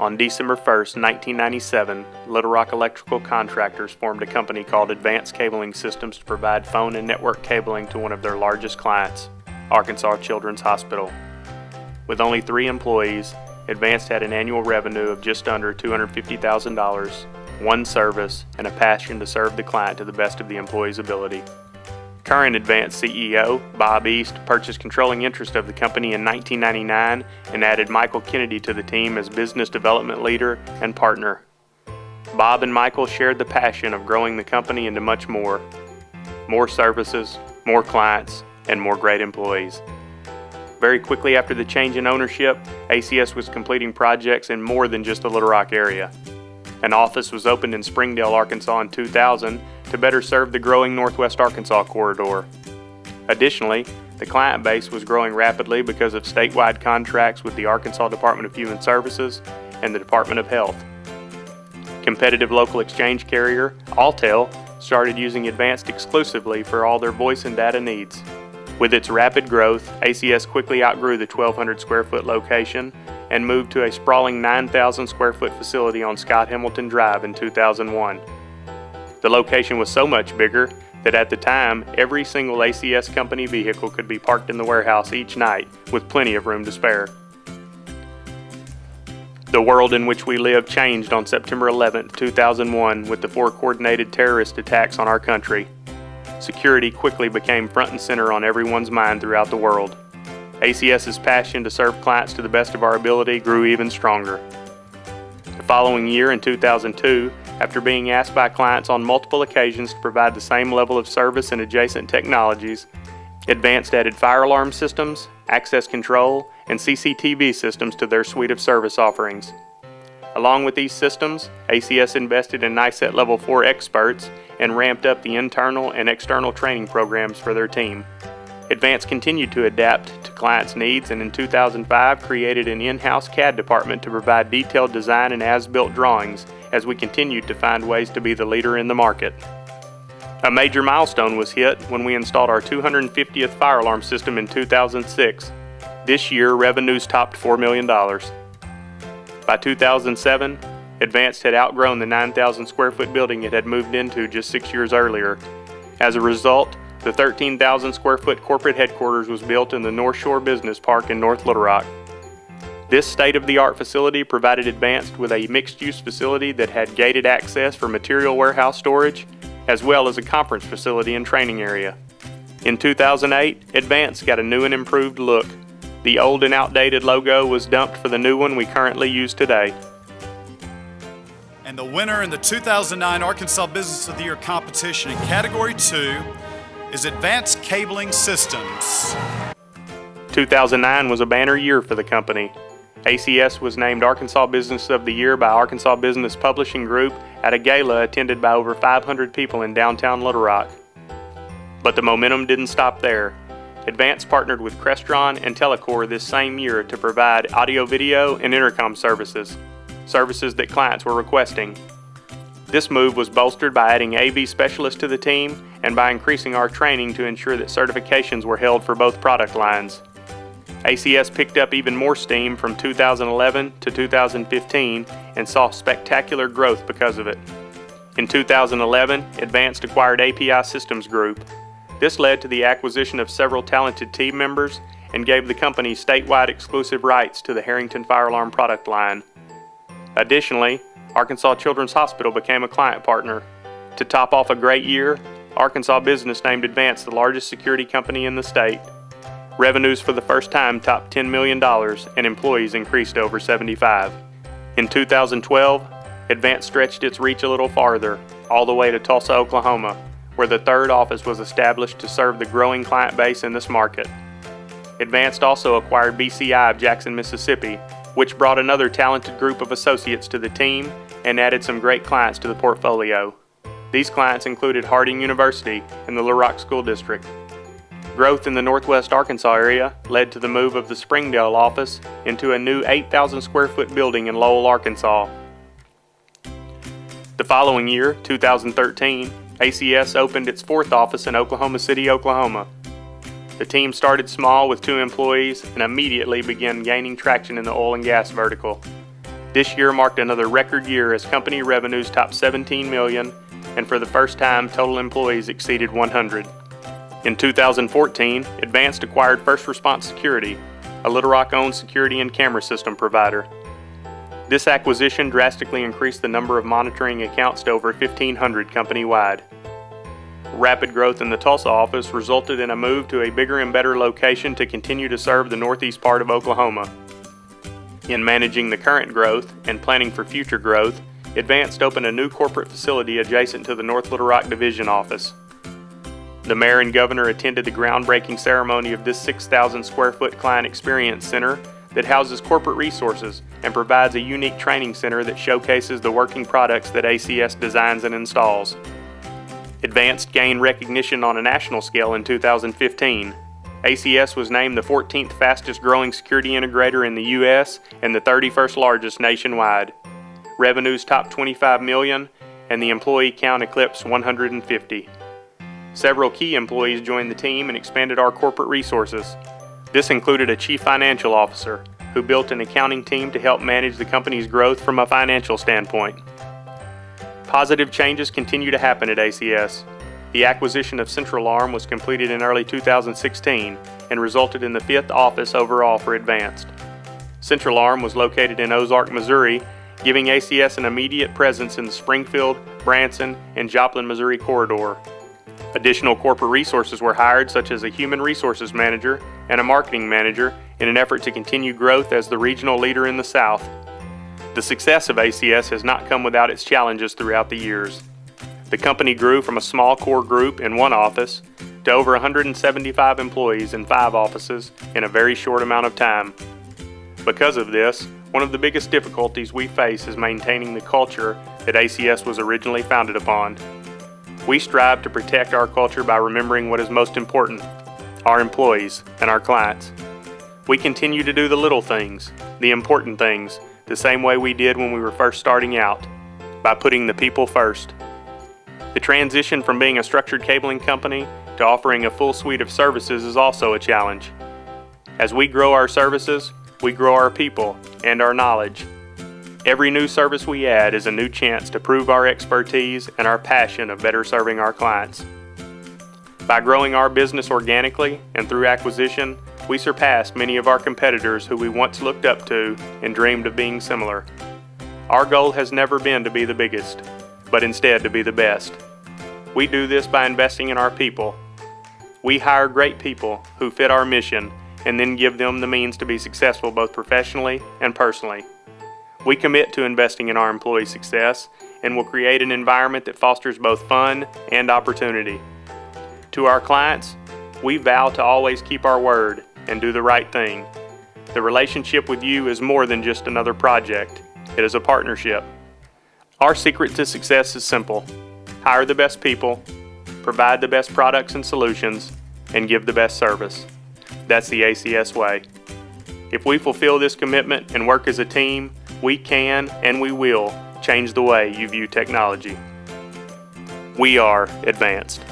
On December 1, 1997, Little Rock Electrical Contractors formed a company called Advanced Cabling Systems to provide phone and network cabling to one of their largest clients, Arkansas Children's Hospital. With only three employees, Advanced had an annual revenue of just under $250,000, one service, and a passion to serve the client to the best of the employee's ability. Current Advanced CEO, Bob East, purchased controlling interest of the company in 1999 and added Michael Kennedy to the team as business development leader and partner. Bob and Michael shared the passion of growing the company into much more. More services, more clients, and more great employees. Very quickly after the change in ownership, ACS was completing projects in more than just the Little Rock area. An office was opened in Springdale, Arkansas in 2000 to better serve the growing Northwest Arkansas corridor. Additionally, the client base was growing rapidly because of statewide contracts with the Arkansas Department of Human Services and the Department of Health. Competitive local exchange carrier, Alltel, started using Advanced exclusively for all their voice and data needs. With its rapid growth, ACS quickly outgrew the 1,200 square foot location and moved to a sprawling 9,000 square foot facility on Scott Hamilton Drive in 2001. The location was so much bigger that at the time, every single ACS company vehicle could be parked in the warehouse each night with plenty of room to spare. The world in which we live changed on September 11, 2001 with the four coordinated terrorist attacks on our country. Security quickly became front and center on everyone's mind throughout the world. ACS's passion to serve clients to the best of our ability grew even stronger. The following year, in 2002, after being asked by clients on multiple occasions to provide the same level of service and adjacent technologies, Advanced added fire alarm systems, access control, and CCTV systems to their suite of service offerings. Along with these systems, ACS invested in NICET Level 4 experts and ramped up the internal and external training programs for their team. Advanced continued to adapt to clients' needs and in 2005 created an in-house CAD department to provide detailed design and as-built drawings as we continued to find ways to be the leader in the market. A major milestone was hit when we installed our 250th fire alarm system in 2006. This year, revenues topped $4 million. By 2007, Advanced had outgrown the 9,000 square foot building it had moved into just six years earlier. As a result, the 13,000 square foot corporate headquarters was built in the North Shore Business Park in North Little Rock. This state-of-the-art facility provided Advanced with a mixed-use facility that had gated access for material warehouse storage, as well as a conference facility and training area. In 2008, Advanced got a new and improved look. The old and outdated logo was dumped for the new one we currently use today. And the winner in the 2009 Arkansas Business of the Year competition in Category 2 is Advanced Cabling Systems. 2009 was a banner year for the company. ACS was named Arkansas Business of the Year by Arkansas Business Publishing Group at a gala attended by over 500 people in downtown Little Rock. But the momentum didn't stop there. Advance partnered with Crestron and Telecor this same year to provide audio video and intercom services, services that clients were requesting. This move was bolstered by adding AV specialists to the team and by increasing our training to ensure that certifications were held for both product lines. ACS picked up even more steam from 2011 to 2015 and saw spectacular growth because of it. In 2011, Advanced acquired API Systems Group. This led to the acquisition of several talented team members and gave the company statewide exclusive rights to the Harrington Fire Alarm product line. Additionally, Arkansas Children's Hospital became a client partner. To top off a great year, Arkansas Business named Advanced the largest security company in the state. Revenues for the first time topped $10 million and employees increased over 75. In 2012, Advance stretched its reach a little farther, all the way to Tulsa, Oklahoma, where the third office was established to serve the growing client base in this market. Advanced also acquired BCI of Jackson, Mississippi, which brought another talented group of associates to the team and added some great clients to the portfolio. These clients included Harding University and the Rock School District. Growth in the northwest Arkansas area led to the move of the Springdale office into a new 8,000 square foot building in Lowell, Arkansas. The following year, 2013, ACS opened its fourth office in Oklahoma City, Oklahoma. The team started small with two employees and immediately began gaining traction in the oil and gas vertical. This year marked another record year as company revenues topped 17 million and for the first time total employees exceeded 100. In 2014, Advanced acquired First Response Security, a Little Rock owned security and camera system provider. This acquisition drastically increased the number of monitoring accounts to over 1,500 company wide. Rapid growth in the Tulsa office resulted in a move to a bigger and better location to continue to serve the northeast part of Oklahoma. In managing the current growth and planning for future growth, Advanced opened a new corporate facility adjacent to the North Little Rock Division office. The mayor and governor attended the groundbreaking ceremony of this 6,000 square foot client experience center that houses corporate resources and provides a unique training center that showcases the working products that ACS designs and installs. Advanced gained recognition on a national scale in 2015. ACS was named the 14th fastest growing security integrator in the U.S. and the 31st largest nationwide. Revenues topped 25 million and the employee count eclipsed 150. Several key employees joined the team and expanded our corporate resources. This included a chief financial officer who built an accounting team to help manage the company's growth from a financial standpoint. Positive changes continue to happen at ACS. The acquisition of Central Arm was completed in early 2016 and resulted in the fifth office overall for Advanced. Central Arm was located in Ozark, Missouri, giving ACS an immediate presence in the Springfield, Branson, and Joplin, Missouri corridor. Additional corporate resources were hired, such as a human resources manager and a marketing manager, in an effort to continue growth as the regional leader in the South. The success of ACS has not come without its challenges throughout the years. The company grew from a small core group in one office to over 175 employees in five offices in a very short amount of time. Because of this, one of the biggest difficulties we face is maintaining the culture that ACS was originally founded upon. We strive to protect our culture by remembering what is most important our employees and our clients. We continue to do the little things, the important things, the same way we did when we were first starting out, by putting the people first. The transition from being a structured cabling company to offering a full suite of services is also a challenge. As we grow our services, we grow our people and our knowledge. Every new service we add is a new chance to prove our expertise and our passion of better serving our clients. By growing our business organically and through acquisition, we surpassed many of our competitors who we once looked up to and dreamed of being similar. Our goal has never been to be the biggest, but instead to be the best. We do this by investing in our people. We hire great people who fit our mission and then give them the means to be successful both professionally and personally. We commit to investing in our employee success and will create an environment that fosters both fun and opportunity. To our clients, we vow to always keep our word and do the right thing. The relationship with you is more than just another project, it is a partnership. Our secret to success is simple hire the best people, provide the best products and solutions, and give the best service. That's the ACS way. If we fulfill this commitment and work as a team, we can and we will change the way you view technology. We are advanced.